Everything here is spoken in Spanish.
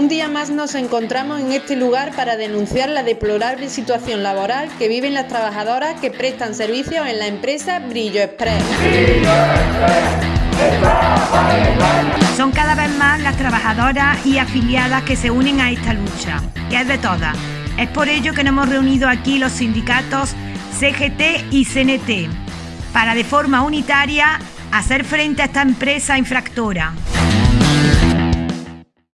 Un día más nos encontramos en este lugar para denunciar la deplorable situación laboral que viven las trabajadoras que prestan servicios en la empresa Brillo Express. Son cada vez más las trabajadoras y afiliadas que se unen a esta lucha, que es de todas. Es por ello que nos hemos reunido aquí los sindicatos CGT y CNT, para de forma unitaria hacer frente a esta empresa infractora.